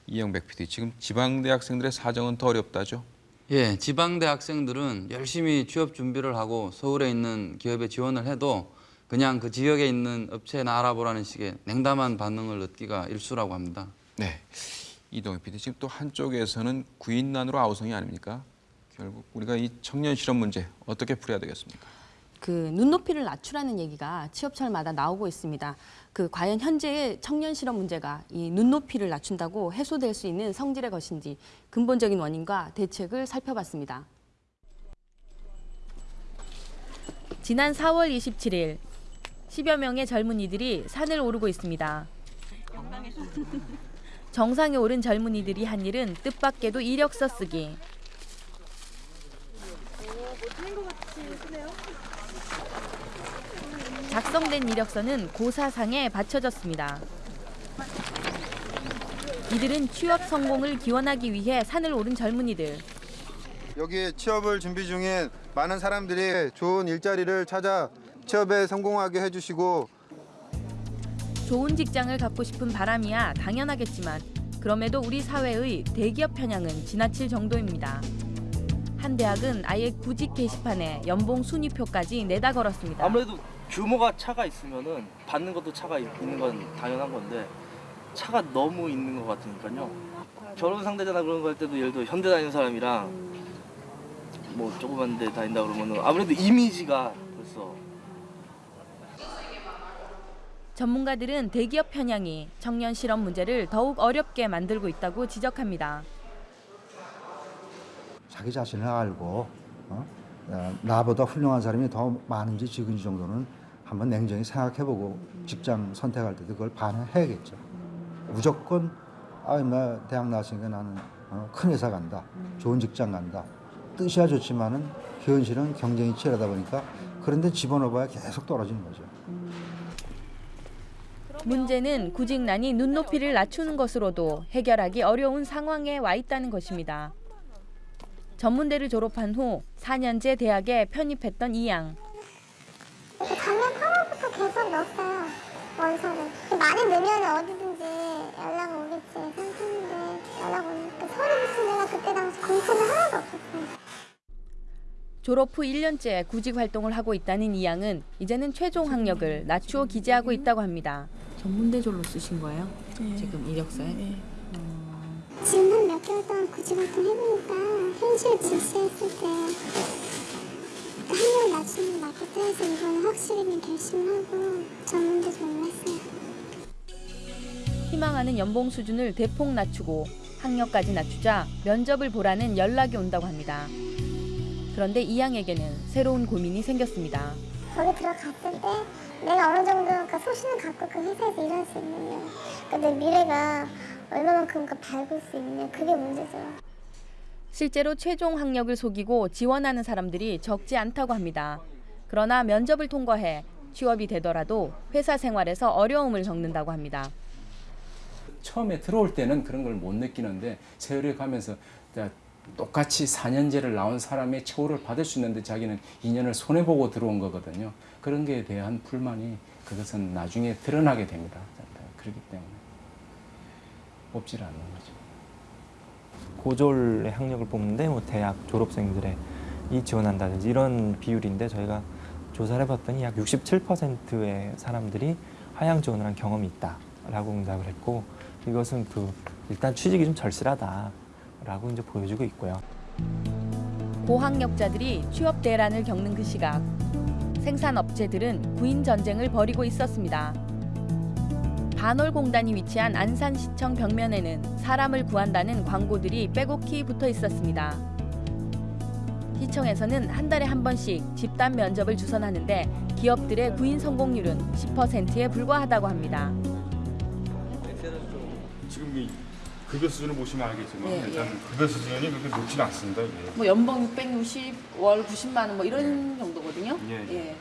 이영백 PD, 지금 지방대 학생들의 사정은 더 어렵다죠? 예, 지방대 학생들은 열심히 취업 준비를 하고 서울에 있는 기업에 지원을 해도 그냥 그 지역에 있는 업체나 알아보라는 식의 냉담한 반응을 얻기가 일수라고 합니다. 네. 이동희 PD 지금 또 한쪽에서는 구인난으로 아우성이 아닙니까? 결국 우리가 이 청년 실업 문제 어떻게 풀어야 되겠습니까? 그 눈높이를 낮추라는 얘기가 취업철마다 나오고 있습니다. 그 과연 현재의 청년 실업 문제가 이 눈높이를 낮춘다고 해소될 수 있는 성질의 것인지 근본적인 원인과 대책을 살펴봤습니다. 지난 4월 27일 10여 명의 젊은이들이 산을 오르고 있습니다. 정상에 오른 젊은이들이 한 일은 뜻밖에도 이력서 쓰기. 작성된 이력서는 고사상에 바쳐졌습니다. 이들은 취업 성공을 기원하기 위해 산을 오른 젊은이들. 여기 취업을 준비 중인 많은 사람들이 좋은 일자리를 찾아 취업에 성공하게 해주시고 좋은 직장을 갖고 싶은 바람이야 당연하겠지만 그럼에도 우리 사회의 대기업 편향은 지나칠 정도입니다. 한 대학은 아예 구직 게시판에 연봉 순위표까지 내다 걸었습니다. 아무래도 규모가 차가 있으면은 받는 것도 차가 있는 건 당연한 건데 차가 너무 있는 것 같으니까요. 결혼 상대자나 그런 거 할 때도 예를 들어 현대 다니는 사람이랑 뭐 조그만 데 다닌다 그러면은 아무래도 이미지가 벌써 전문가들은 대기업 편향이 청년 실업 문제를 더욱 어렵게 만들고 있다고 지적합니다. 자기 자신을 알고 어? 어, 나보다 훌륭한 사람이 더 많은지 적은지 정도는 한번 냉정히 생각해보고 직장 선택할 때도 그걸 반영해야겠죠. 무조건 아나 대학 나왔으니까 나는 어, 큰 회사 간다, 좋은 직장 간다. 뜻이야 좋지만은 현실은 경쟁이 치열하다 보니까 그런데 집어넣어봐야 계속 떨어지는 거죠. 문제는 구직난이 눈높이를 낮추는 것으로도 해결하기 어려운 상황에 와 있다는 것입니다. 전문대를 졸업한 후 4년제 대학에 편입했던 이 양. 작년 8월부터 계속 넣었어요. 원서를. 많이 넣으면 어디든지 연락 오겠지. 생각했는데 연락 오니까 서류 붙인 데가 그때 당시 공채는 하나도 없었어요 졸업 후 1년째 구직 활동을 하고 있다는 이 양은 이제는 최종 학력을 낮추어 기재하고 있다고 합니다. 전문대졸로 쓰신 거예요? 지금 이력서에? 지금 한 몇 개월 동안 구직 활동 해보니까 현실 직시했을 때 게 맞겠다. 해서 이번에 확실히 결심하고 전문대 졸업을 했어요. 희망하는 연봉 수준을 대폭 낮추고 학력까지 낮추자 면접을 보라는 연락이 온다고 합니다. 그런데 이양에게는 새로운 고민이 생겼습니다. 거기 들어갔을 때 내가 어느 정도 그 소신을 갖고 그 회사에서 일할 수 있느냐. 그내 미래가 얼마만큼 그 밝을 수 있느냐. 그게 문제죠 실제로 최종 학력을 속이고 지원하는 사람들이 적지 않다고 합니다. 그러나 면접을 통과해 취업이 되더라도 회사 생활에서 어려움을 겪는다고 합니다. 처음에 들어올 때는 그런 걸 못 느끼는데 세월이 가면서 똑같이 4년제를 나온 사람의 처우를 받을 수 있는데 자기는 2년을 손해보고 들어온 거거든요. 그런 게에 대한 불만이 그것은 나중에 드러나게 됩니다. 그렇기 때문에 뽑질 않는. 고졸의 학력을 뽑는데 뭐 대학 졸업생들의 이 지원한다든지 이런 비율인데 저희가 조사를 해봤더니 약 67%의 사람들이 하향 지원을 한 경험이 있다라고 응답을 했고 이것은 그 일단 취직이 좀 절실하다라고 이제 보여주고 있고요. 고학력자들이 취업 대란을 겪는 그 시각 생산업체들은 구인 전쟁을 벌이고 있었습니다. 반월공단이 위치한 안산시청 벽면에는 사람을 구한다는 광고들이 빼곡히 붙어 있었습니다. 시청에서는 한 달에 한 번씩 집단 면접을 주선하는데 기업들의 구인 성공률은 10%에 불과하다고 합니다. 지금 이 급여 수준을 보시면 알겠지만 예, 일단 예. 급여 수준이 그렇게 높지는 않습니다. 이게. 뭐 연봉 660, 월 90만 원 뭐 이런 정도거든요. 예, 예.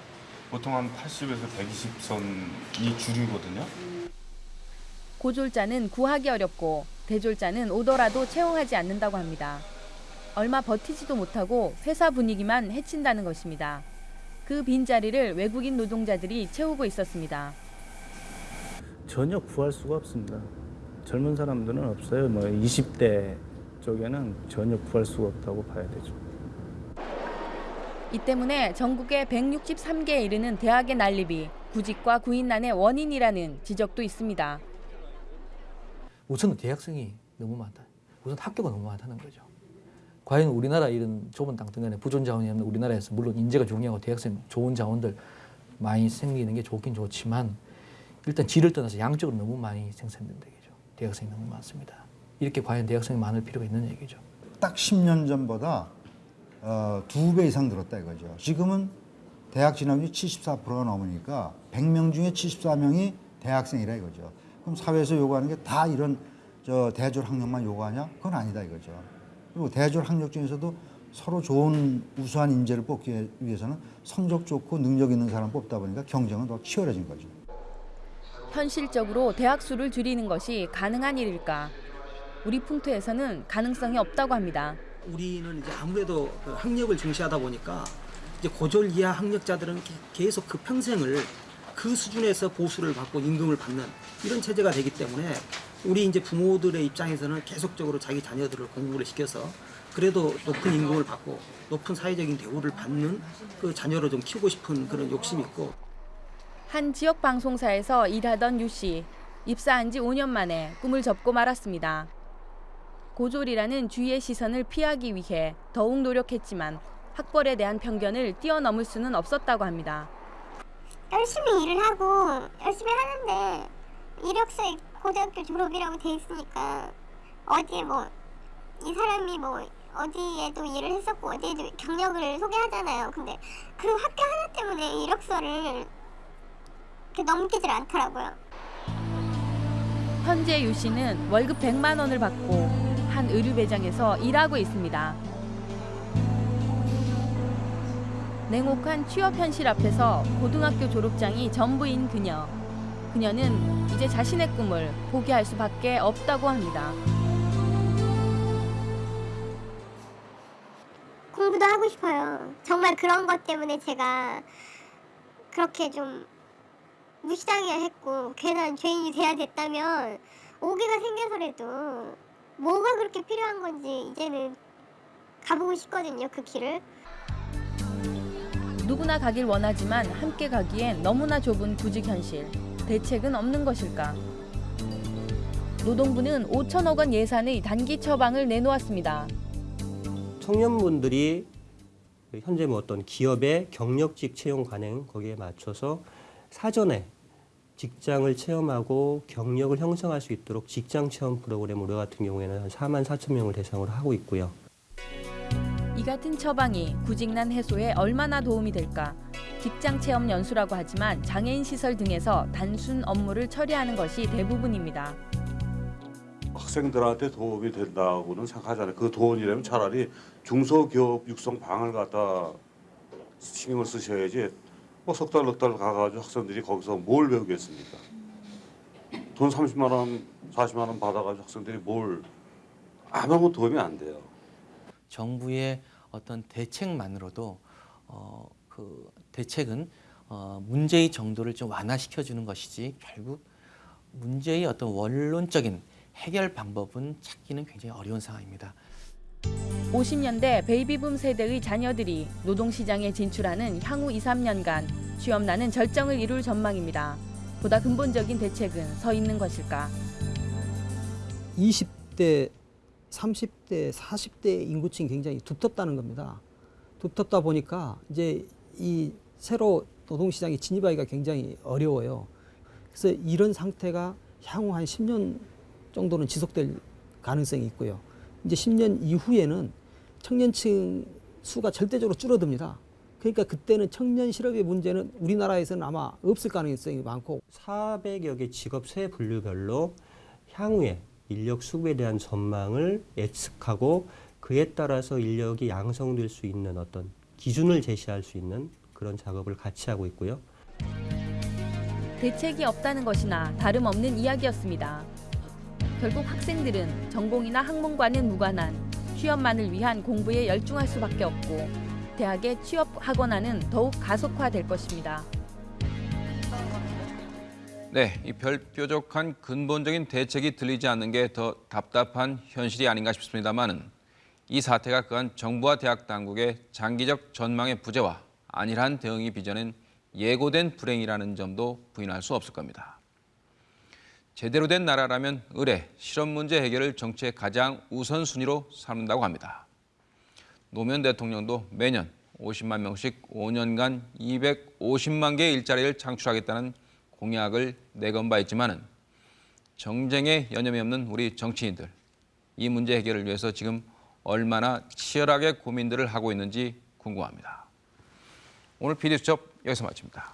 보통 한 80에서 120선이 주류거든요. 고졸자는 구하기 어렵고 대졸자는 오더라도 채용하지 않는다고 합니다. 얼마 버티지도 못하고 회사 분위기만 해친다는 것입니다. 그 빈자리를 외국인 노동자들이 채우고 있었습니다. 전혀 구할 수가 없습니다. 젊은 사람들은 없어요. 뭐 20대 쪽에는 전혀 구할 수가 없다고 봐야 되죠. 이 때문에 전국에 163개에 이르는 대학의 난립이 구직과 구인난의 원인이라는 지적도 있습니다. 우선은 대학생이 너무 많다. 우선 학교가 너무 많다는 거죠. 과연 우리나라 이런 좁은 땅덩어리 부존 자원이 없는 우리나라에서 물론 인재가 중요하고 대학생 좋은 자원들 많이 생기는 게 좋긴 좋지만 일단 질을 떠나서 양적으로 너무 많이 생산된다 얘기죠. 대학생이 너무 많습니다. 이렇게 과연 대학생이 많을 필요가 있는 얘기죠. 딱 10년 전보다 어, 두배 이상 늘었다 이거죠. 지금은 대학 진학률이 74%가 넘으니까 100명 중에 74명이 대학생이라 이거죠. 그럼 사회에서 요구하는 게 다 이런 저 대졸 학력만 요구하냐? 그건 아니다 이거죠. 그리고 대졸 학력 중에서도 서로 좋은 우수한 인재를 뽑기 위해서는 성적 좋고 능력 있는 사람 뽑다 보니까 경쟁은 더 치열해진 거죠. 현실적으로 대학 수를 줄이는 것이 가능한 일일까? 우리 풍토에서는 가능성이 없다고 합니다. 우리는 이제 아무래도 그 학력을 중시하다 보니까 이제 고졸 이하 학력자들은 게- 계속 그 평생을 그 수준에서 보수를 받고 임금을 받는 이런 체제가 되기 때문에 우리 이제 부모들의 입장에서는 계속적으로 자기 자녀들을 공부를 시켜서 그래도 높은 임금을 받고 높은 사회적인 대우를 받는 그 자녀를 좀 키우고 싶은 그런 욕심이 있고 한 지역 방송사에서 일하던 유 씨. 입사한 지 5년 만에 꿈을 접고 말았습니다. 고졸이라는 주위의 시선을 피하기 위해 더욱 노력했지만 학벌에 대한 편견을 뛰어넘을 수는 없었다고 합니다. 열심히 일을 하고 열심히 하는데 이력서에 고등학교 졸업이라고 돼 있으니까 어디에 뭐 이 사람이 뭐 어디에도 일을 했었고 어디에도 경력을 소개하잖아요. 근데 그 학교 하나 때문에 이력서를 이렇게 넘기질 않더라고요. 현재 유 씨는 월급 100만 원을 받고 한 의류 매장에서 일하고 있습니다. 냉혹한 취업 현실 앞에서 고등학교 졸업장이 전부인 그녀. 그녀는 이제 자신의 꿈을 포기할 수밖에 없다고 합니다. 공부도 하고 싶어요. 정말 그런 것 때문에 제가 그렇게 좀 무시당해야 했고 괜한 죄인이 돼야 됐다면 오해가 생겨서라도 뭐가 그렇게 필요한 건지 이제는 가보고 싶거든요. 그 길을. 누구나 가길 원하지만 함께 가기엔 너무나 좁은 구직 현실. 대책은 없는 것일까? 노동부는 5천억 원 예산의 단기 처방을 내놓았습니다. 청년분들이 현재 뭐 어떤 기업의 경력직 채용 관행 거기에 맞춰서 사전에 직장을 체험하고 경력을 형성할 수 있도록 직장 체험 프로그램 우리 같은 경우에는 한 4만 4천 명을 대상으로 하고 있고요. 이 같은 처방이 구직난 해소에 얼마나 도움이 될까? 직장 체험 연수라고 하지만 장애인 시설 등에서 단순 업무를 처리하는 것이 대부분입니다. 학생들한테 도움이 된다고는 생각하잖아요. 그 돈이라면 차라리 중소기업 육성 방을 갖다 신경을 쓰셔야지 뭐 석 달, 넉 달 가가지고 학생들이 거기서 뭘 배우겠습니까? 돈 30만 원, 40만 원 받아가지고 학생들이 뭘 아무것도 도움이 안 돼요. 정부의 어떤 대책만으로도 어, 그 대책은 어, 문제의 정도를 좀 완화시켜주는 것이지 결국 문제의 어떤 원론적인 해결 방법은 찾기는 굉장히 어려운 상황입니다. 50년대 베이비붐 세대의 자녀들이 노동시장에 진출하는 향후 2, 3년간 취업난은 절정을 이룰 전망입니다. 보다 근본적인 대책은 서 있는 것일까? 20대, 30대, 40대 인구층이 굉장히 두텁다는 겁니다. 두텁다 보니까 이제 이 새로 노동시장에 진입하기가 굉장히 어려워요. 그래서 이런 상태가 향후 한 10년 정도는 지속될 가능성이 있고요. 이제 10년 이후에는 청년층 수가 절대적으로 줄어듭니다. 그러니까 그때는 청년 실업의 문제는 우리나라에서는 아마 없을 가능성이 많고 400여 개 직업 세 분류별로 향후에 인력 수급에 대한 전망을 예측하고 그에 따라서 인력이 양성될 수 있는 어떤 기준을 제시할 수 있는 그런 작업을 같이 하고 있고요. 대책이 없다는 것이나 다름없는 이야기였습니다. 결국 학생들은 전공이나 학문과는 무관한 취업만을 위한 공부에 열중할 수밖에 없고 대학의 취업 학원화는 더욱 가속화될 것입니다. 네, 이 별뾰족한 근본적인 대책이 들리지 않는 게 더 답답한 현실이 아닌가 싶습니다만은 이 사태가 그한 정부와 대학 당국의 장기적 전망의 부재와 안일한 대응이 빚어낸 예고된 불행이라는 점도 부인할 수 없을 겁니다. 제대로 된 나라라면 의뢰, 실업 문제 해결을 정치의 가장 우선순위로 삼는다고 합니다. 노무현 대통령도 매년 50만 명씩 5년간 250만 개의 일자리를 창출하겠다는 공약을 내건 바 있지만은 정쟁에 여념이 없는 우리 정치인들 이 문제 해결을 위해서 지금 얼마나 치열하게 고민들을 하고 있는지 궁금합니다. 오늘 PD수첩 여기서 마칩니다.